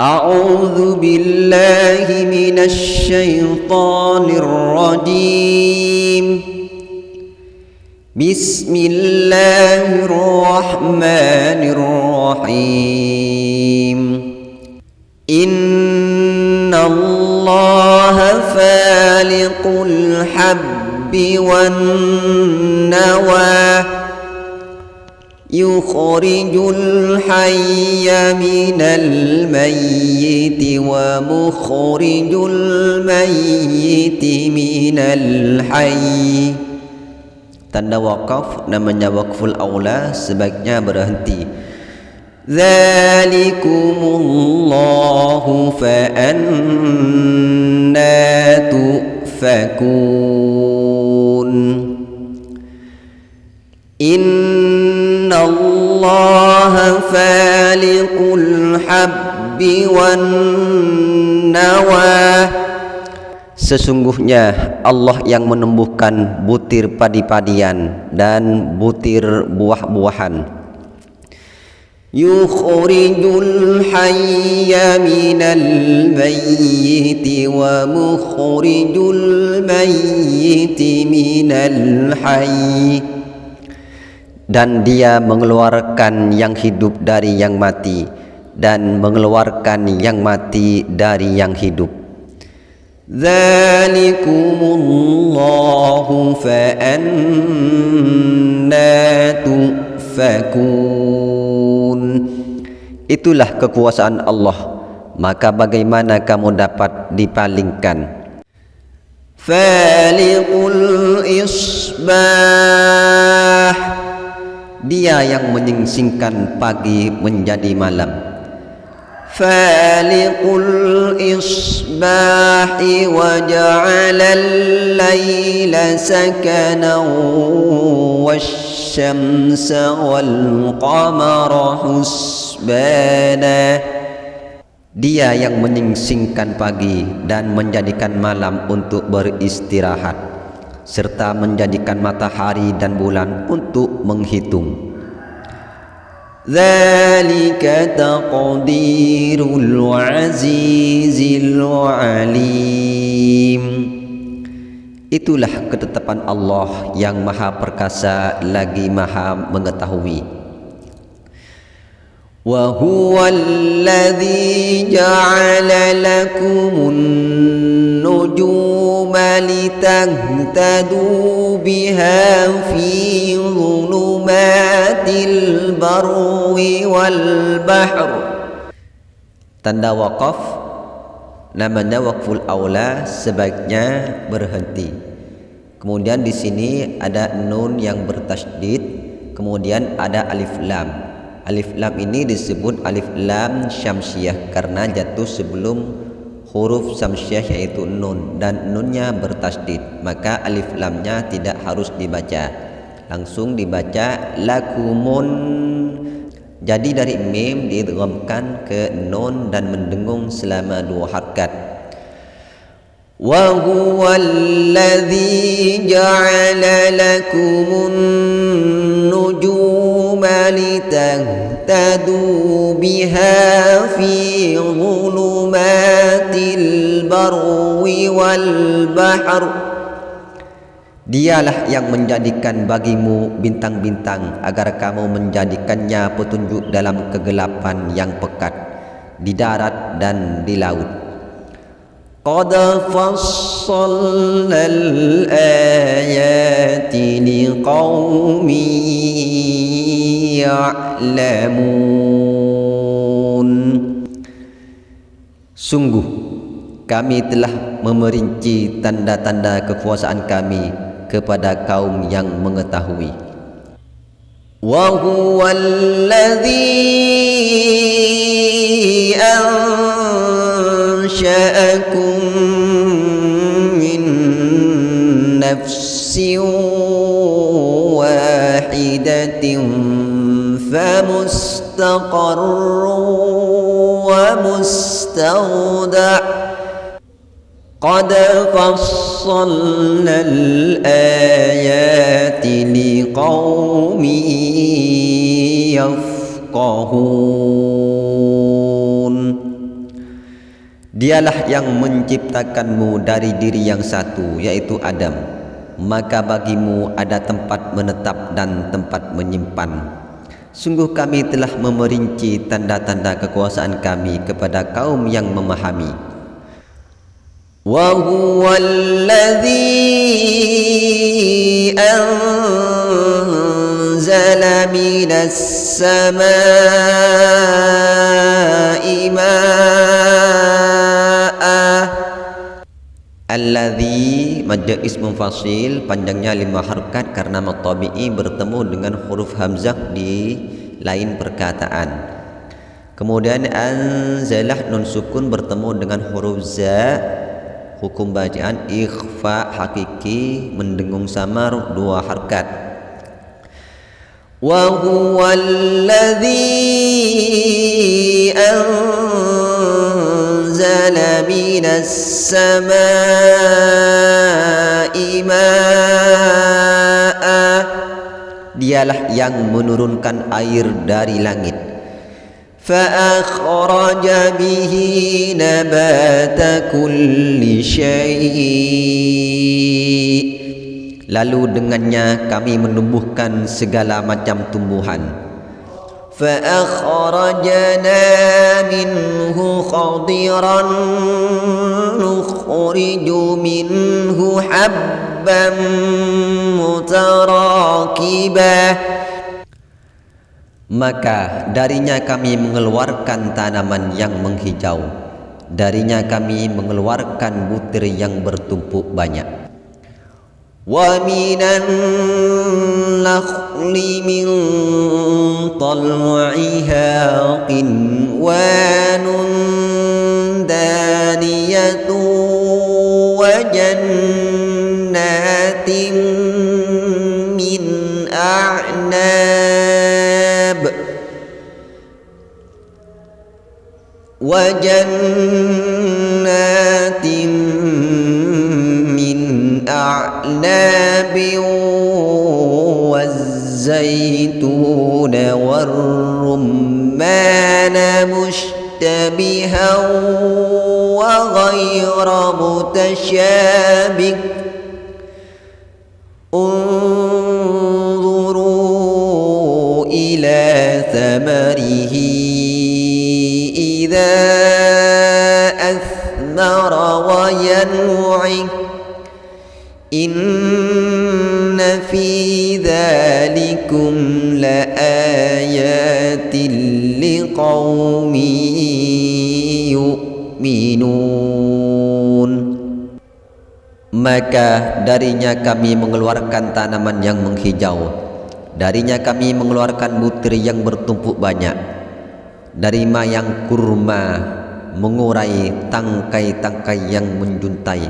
أعوذ بالله من الشيطان الرجيم. بسم الله الرحمن الرحيم. إن الله فالق الحب والنوى. يخرج الحي من الميت ومخرج الميت من الحي tanda wakaf namanya wakful aula sebaiknya berhenti Zalikumullahu fa'anna tu'fakun Inna Allah faliqul habbi wan nawah Sesungguhnya Allah yang menumbuhkan butir padi-padian dan butir buah-buahan. Yukhrijul hayya minal mayyiti wa mukhrijul mayyiti minal hayy dan dia mengeluarkan yang hidup dari yang mati dan mengeluarkan yang mati dari yang hidup. Zalikumullahu fa'annatu tufakun. Itulah kekuasaan Allah. Maka bagaimana kamu dapat dipalingkan? Faliqul isbah. Dia yang menyingsingkan pagi menjadi malam. Faliqul isbahi wa ja'alal layla sakanan wasyamsa wal qamara husbana. Dia yang menyingsingkan pagi dan menjadikan malam untuk beristirahat serta menjadikan matahari dan bulan untuk menghitung. ذلك تقدير العزيز العليم Itulah ketetapan Allah yang maha perkasa lagi maha mengetahui وهو الذي جعل لكم النجوم لتهتدوا بها في ظلمات البر والبحر tanda wakaf namanya wakful aula sebaiknya berhenti kemudian di sini ada nun yang bertasydid kemudian ada alif lam alif lam ini disebut alif lam syamsiah karena jatuh sebelum huruf syamsiah yaitu nun dan nunnya bertasydid maka alif lamnya tidak harus dibaca langsung dibaca lakumun jadi dari mim diidghamkan ke nun dan mendengung selama dua harakat. Wa huwa alladhi ja'ala lakumun nujuma litahtadu biha fi barwi wal bahr. Dialah yang menjadikan bagimu bintang-bintang agar kamu menjadikannya petunjuk dalam kegelapan yang pekat di darat dan di laut. Qad fassalna al-ayati liqaumin ya'lamun. Sungguh kami telah memerinci tanda-tanda kekuasaan kami kepada kaum yang mengetahui. Wa huwallazi ansha'akum min nafsin wahidatin famustaqarrun wa قد فصلنا الآيات لقوم يفقهون Dialah yang menciptakanmu dari diri yang satu yaitu Adam maka bagimu ada tempat menetap dan tempat menyimpan Sungguh kami telah memerinci tanda-tanda kekuasaan kami kepada kaum yang memahami وهو الذي أنزل من السماء ماء Alladhi majja ismun fasil panjangnya lima harokat karena matabi'i bertemu dengan huruf hamzah di lain perkataan. Kemudian anzalah nun sukun bertemu dengan huruf za hukum bacaan ikhfa hakiki mendengung samar dua harkat. Wa huwallazi anzala minas samaa'i dialah yang menurunkan air dari langit. فأخرج به نبات كل شيء Lalu dengannya kami menumbuhkan segala macam tumbuhan فأخرجنا منه خضرا نخرج منه حبا متراكبا Maka darinya kami mengeluarkan tanaman yang menghijau Darinya kami mengeluarkan butir yang bertumpuk banyak ومن النخل من طلعها قنوان دانية وجنات من أعناب وجنات من أعناب والزيتون والرمان مشتبها وغير متشابه انظروا إلى ثمره أثمر وينعم إن في ذلكم لآيات لقوم يؤمنون Maka darinya kami mengeluarkan tanaman yang menghijau Darinya kami mengeluarkan butir yang bertumpuk banyak Dari mayang kurma mengurai tangkai-tangkai yang menjuntai.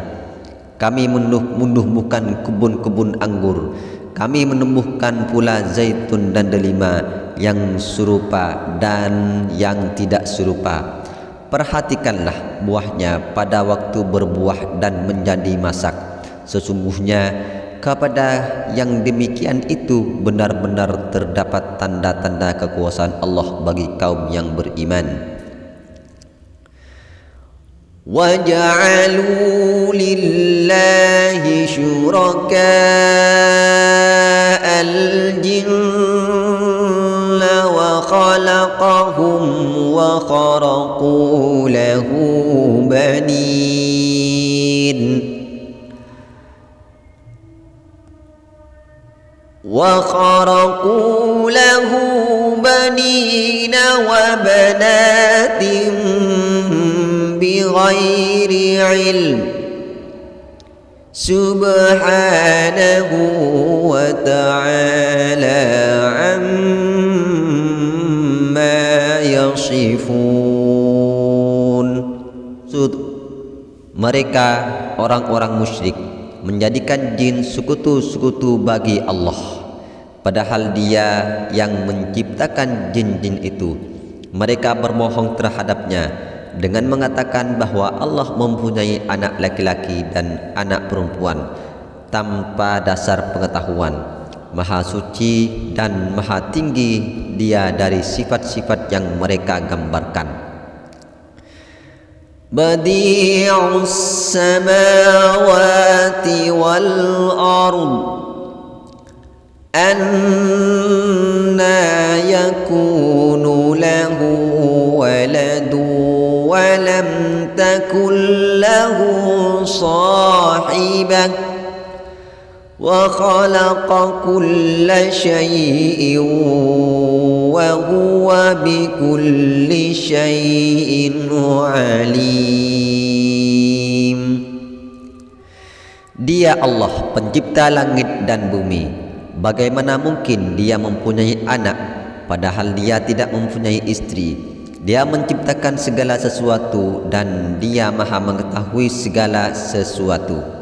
Kami menumbuhkan kebun-kebun anggur. Kami menumbuhkan pula zaitun dan delima Yang serupa dan yang tidak serupa. Perhatikanlah buahnya pada waktu berbuah dan menjadi masak. Sesungguhnya kepada yang demikian itu benar-benar terdapat tanda-tanda kekuasaan Allah bagi kaum yang beriman وَجَعَلُوا لِلَّهِ شُرَكَاءَ الْجِنَّ وَخَلَقَهُمْ وَخَرَقُوا لَهُ بَنِينَ وَخَرَقُوا لَهُ بَنِينَ وَبَنَاتٍ بغير علم سبحانه وتعالى عما يصفون mereka orang-orang musyrik menjadikan jin sekutu-sekutu bagi Allah padahal dia yang menciptakan jin-jin itu mereka berbohong terhadapnya dengan mengatakan bahawa Allah mempunyai anak laki-laki dan anak perempuan tanpa dasar pengetahuan. Maha suci dan maha tinggi dia dari sifat-sifat yang mereka gambarkan. Badi'us samawati wal ardu صاحبة وخلق كل شيء وهو بكل شيء عليم Dia Allah pencipta langit dan bumi Bagaimana mungkin dia mempunyai anak padahal dia tidak mempunyai istri? Dia menciptakan segala sesuatu dan dia maha mengetahui segala sesuatu.